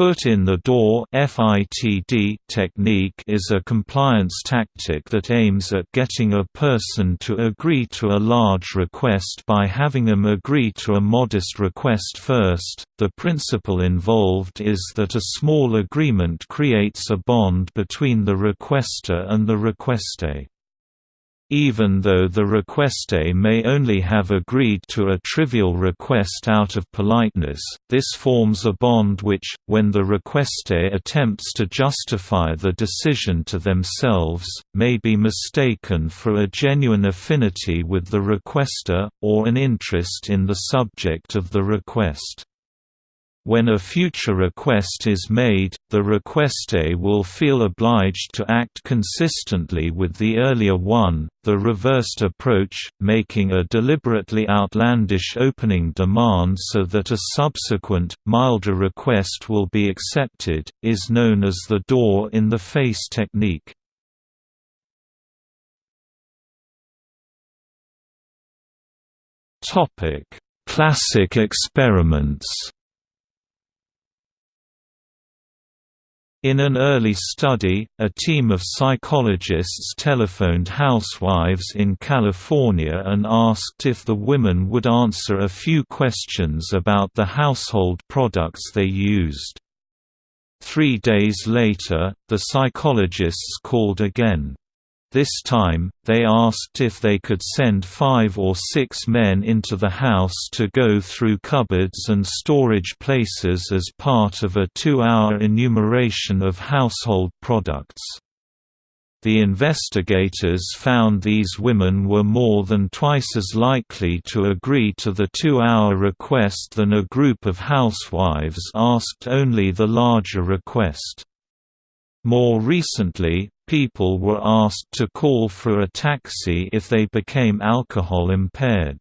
foot in the door FITD technique is a compliance tactic that aims at getting a person to agree to a large request by having them agree to a modest request first. The principle involved is that a small agreement creates a bond between the requester and the requestee. Even though the requestee may only have agreed to a trivial request out of politeness, this forms a bond which, when the requestee attempts to justify the decision to themselves, may be mistaken for a genuine affinity with the requester, or an interest in the subject of the request. When a future request is made, the requestee will feel obliged to act consistently with the earlier one. The reversed approach, making a deliberately outlandish opening demand so that a subsequent, milder request will be accepted, is known as the door in the face technique. Classic experiments In an early study, a team of psychologists telephoned housewives in California and asked if the women would answer a few questions about the household products they used. Three days later, the psychologists called again. This time, they asked if they could send five or six men into the house to go through cupboards and storage places as part of a two-hour enumeration of household products. The investigators found these women were more than twice as likely to agree to the two-hour request than a group of housewives asked only the larger request. More recently, people were asked to call for a taxi if they became alcohol impaired.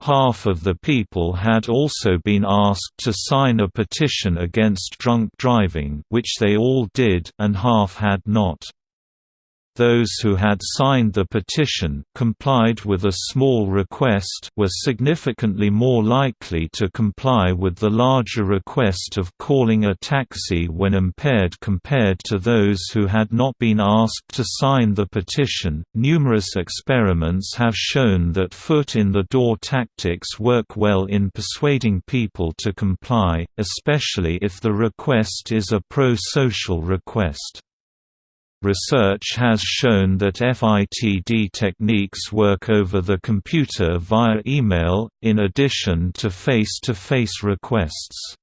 Half of the people had also been asked to sign a petition against drunk driving which they all did and half had not. Those who had signed the petition complied with a small request were significantly more likely to comply with the larger request of calling a taxi when impaired compared to those who had not been asked to sign the petition. Numerous experiments have shown that foot in the door tactics work well in persuading people to comply, especially if the request is a pro-social request. Research has shown that FITD techniques work over the computer via email, in addition to face-to-face -face requests.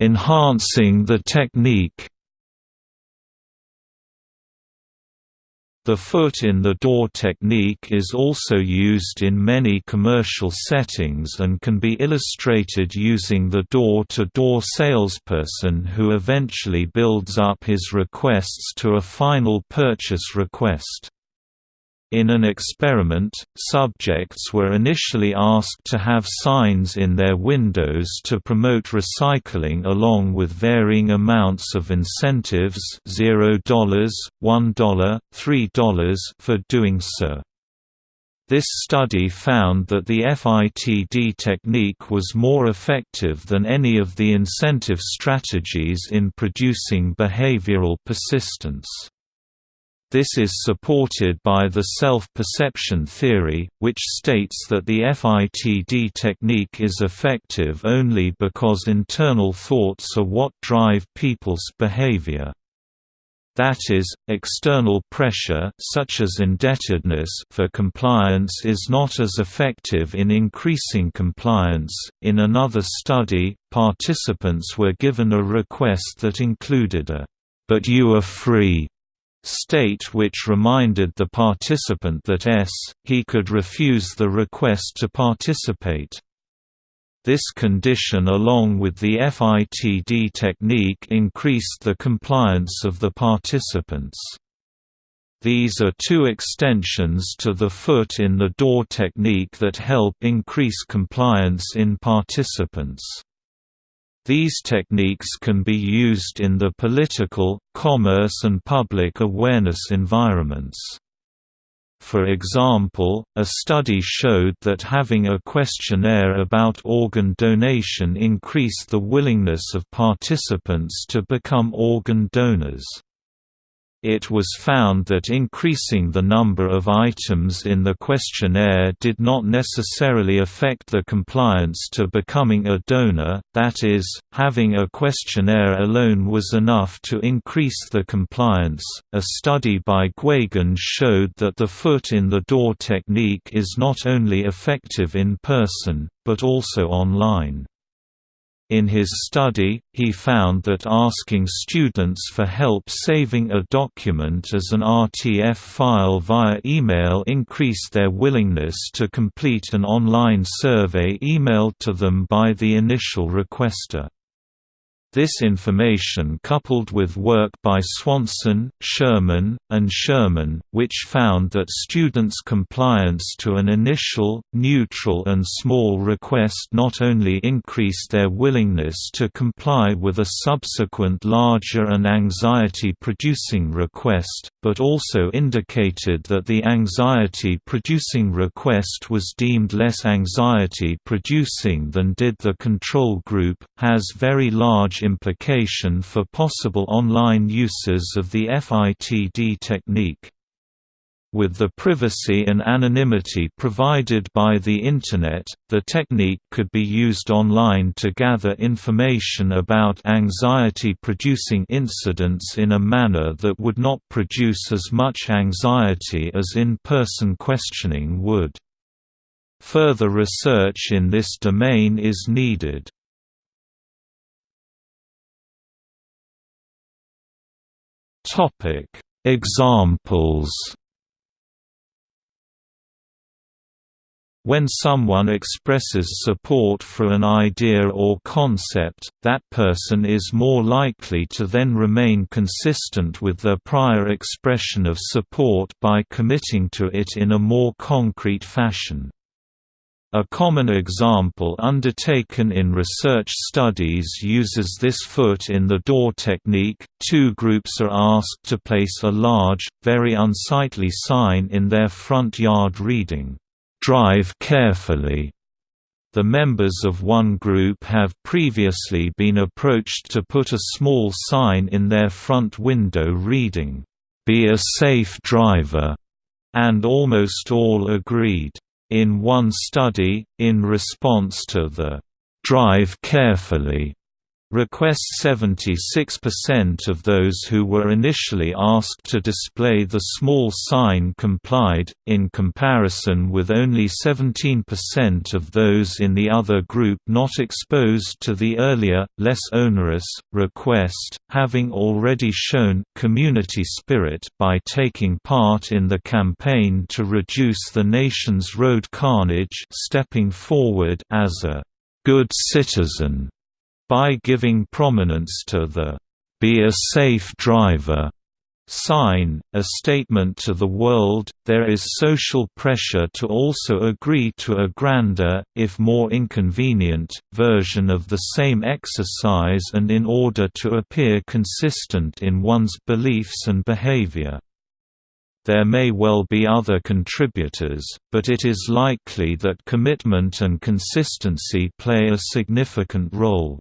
Enhancing the technique The foot in the door technique is also used in many commercial settings and can be illustrated using the door-to-door -door salesperson who eventually builds up his requests to a final purchase request. In an experiment, subjects were initially asked to have signs in their windows to promote recycling along with varying amounts of incentives $0, $1, $3 for doing so. This study found that the FITD technique was more effective than any of the incentive strategies in producing behavioral persistence. This is supported by the self-perception theory, which states that the FITD technique is effective only because internal thoughts are what drive people's behavior. That is, external pressure such as indebtedness for compliance is not as effective in increasing compliance. In another study, participants were given a request that included a but you are free state which reminded the participant that s, he could refuse the request to participate. This condition along with the FITD technique increased the compliance of the participants. These are two extensions to the foot in the door technique that help increase compliance in participants. These techniques can be used in the political, commerce and public awareness environments. For example, a study showed that having a questionnaire about organ donation increased the willingness of participants to become organ donors. It was found that increasing the number of items in the questionnaire did not necessarily affect the compliance to becoming a donor, that is, having a questionnaire alone was enough to increase the compliance. A study by Guéguen showed that the foot in the door technique is not only effective in person, but also online. In his study, he found that asking students for help saving a document as an RTF file via email increased their willingness to complete an online survey emailed to them by the initial requester. This information coupled with work by Swanson, Sherman, and Sherman, which found that students' compliance to an initial, neutral and small request not only increased their willingness to comply with a subsequent larger and anxiety-producing request, but also indicated that the anxiety-producing request was deemed less anxiety-producing than did the control group, has very large implication for possible online uses of the FITD technique. With the privacy and anonymity provided by the Internet, the technique could be used online to gather information about anxiety-producing incidents in a manner that would not produce as much anxiety as in-person questioning would. Further research in this domain is needed. Examples. When someone expresses support for an idea or concept, that person is more likely to then remain consistent with their prior expression of support by committing to it in a more concrete fashion. A common example undertaken in research studies uses this foot in the door technique. Two groups are asked to place a large, very unsightly sign in their front yard reading, Drive carefully. The members of one group have previously been approached to put a small sign in their front window reading, Be a safe driver, and almost all agreed. In one study, in response to the "'Drive Carefully' Request 76% of those who were initially asked to display the small sign complied, in comparison with only 17% of those in the other group not exposed to the earlier, less onerous, request, having already shown community spirit by taking part in the campaign to reduce the nation's road carnage stepping forward as a good citizen by giving prominence to the "'Be a Safe Driver' sign, a statement to the world, there is social pressure to also agree to a grander, if more inconvenient, version of the same exercise and in order to appear consistent in one's beliefs and behavior. There may well be other contributors, but it is likely that commitment and consistency play a significant role.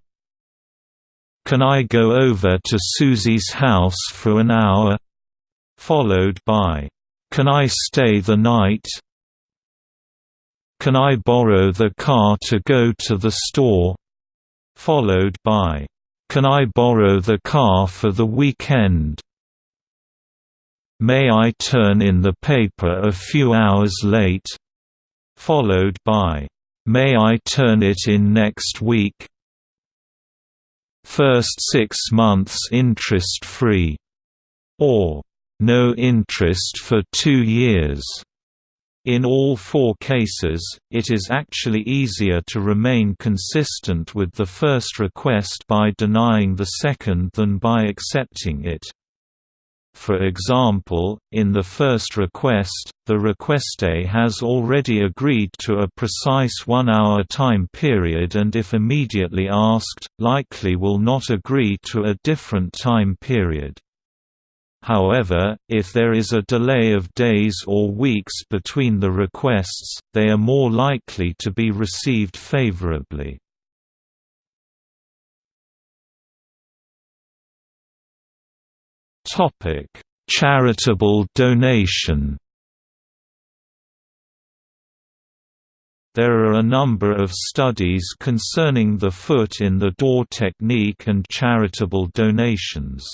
Can I go over to Susie's house for an hour? Followed by, Can I stay the night? Can I borrow the car to go to the store? Followed by, Can I borrow the car for the weekend? May I turn in the paper a few hours late? Followed by, May I turn it in next week? First six months interest-free, or no interest for two years. In all four cases, it is actually easier to remain consistent with the first request by denying the second than by accepting it. For example, in the first request, the requestee has already agreed to a precise one-hour time period and if immediately asked, likely will not agree to a different time period. However, if there is a delay of days or weeks between the requests, they are more likely to be received favorably. Charitable donation There are a number of studies concerning the foot-in-the-door technique and charitable donations.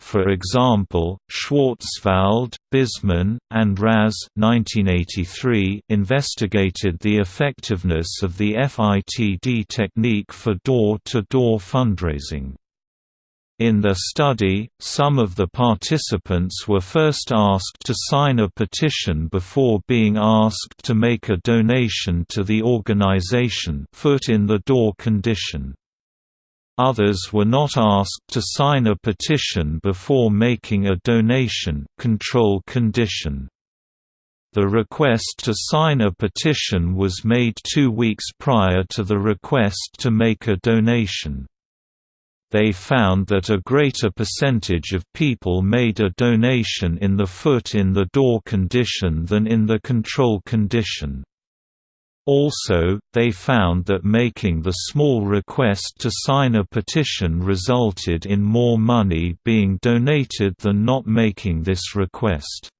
For example, Schwarzwald, Bizman, and Raz 1983 investigated the effectiveness of the FITD technique for door-to-door -door fundraising. In the study, some of the participants were first asked to sign a petition before being asked to make a donation to the organization foot in the door condition. Others were not asked to sign a petition before making a donation control condition. The request to sign a petition was made two weeks prior to the request to make a donation they found that a greater percentage of people made a donation in the foot-in-the-door condition than in the control condition. Also, they found that making the small request to sign a petition resulted in more money being donated than not making this request.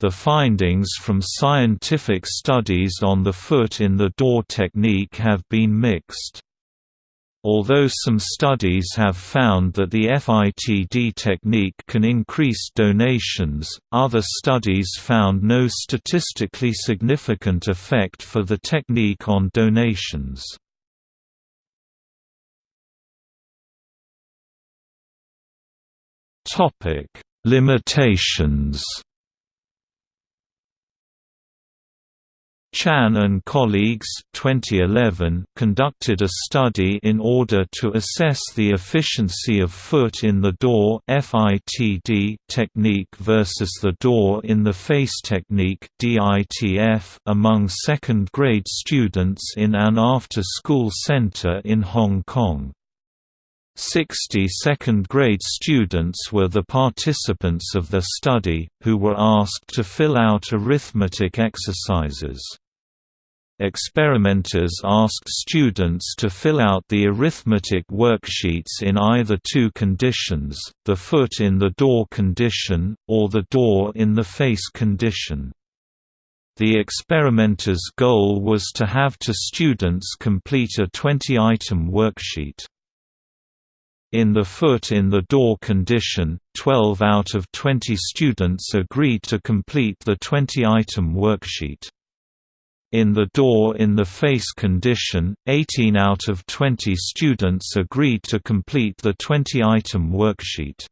The findings from scientific studies on the foot-in-the-door technique have been mixed. Although some studies have found that the FITD technique can increase donations, other studies found no statistically significant effect for the technique on donations. Limitations Chan and colleagues 2011 conducted a study in order to assess the efficiency of foot-in-the-door technique versus the door-in-the-face technique among second-grade students in an after-school center in Hong Kong. 60 second-grade students were the participants of the study, who were asked to fill out arithmetic exercises. Experimenters asked students to fill out the arithmetic worksheets in either two conditions, the foot in the door condition, or the door in the face condition. The experimenter's goal was to have two students complete a 20-item worksheet. In the foot in the door condition, 12 out of 20 students agreed to complete the 20-item worksheet. In the door-in-the-face condition, 18 out of 20 students agreed to complete the 20-item worksheet.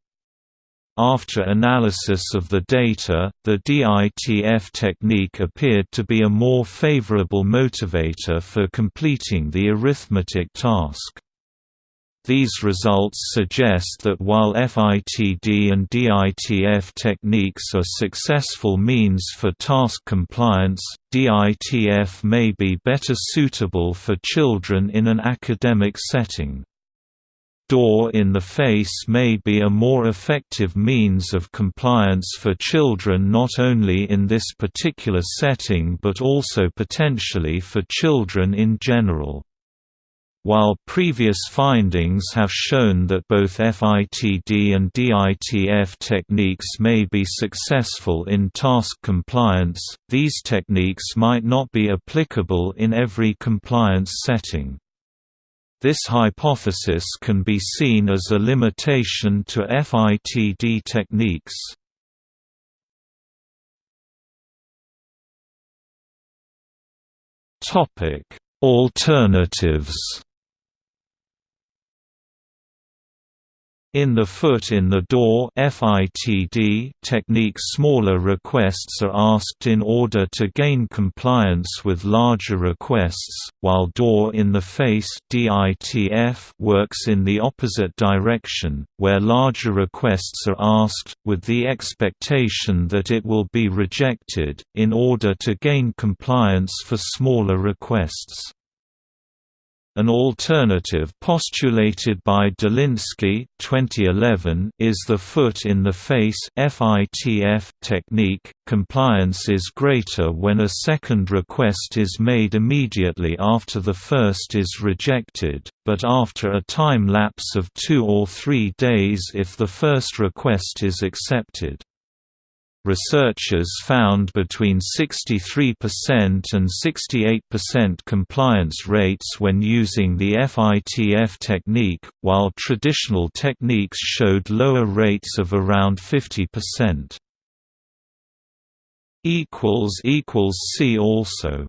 After analysis of the data, the DITF technique appeared to be a more favorable motivator for completing the arithmetic task. These results suggest that while FITD and DITF techniques are successful means for task compliance, DITF may be better suitable for children in an academic setting. Door in the face may be a more effective means of compliance for children not only in this particular setting but also potentially for children in general. While previous findings have shown that both FITD and DITF techniques may be successful in task compliance, these techniques might not be applicable in every compliance setting. This hypothesis can be seen as a limitation to FITD techniques. Alternatives In the foot in the door FITD technique smaller requests are asked in order to gain compliance with larger requests, while door in the face DITF works in the opposite direction, where larger requests are asked, with the expectation that it will be rejected, in order to gain compliance for smaller requests. An alternative postulated by Dolinski 2011 is the foot-in-the-face technique. Compliance is greater when a second request is made immediately after the first is rejected, but after a time lapse of two or three days if the first request is accepted. Researchers found between 63% and 68% compliance rates when using the FITF technique, while traditional techniques showed lower rates of around 50%. See also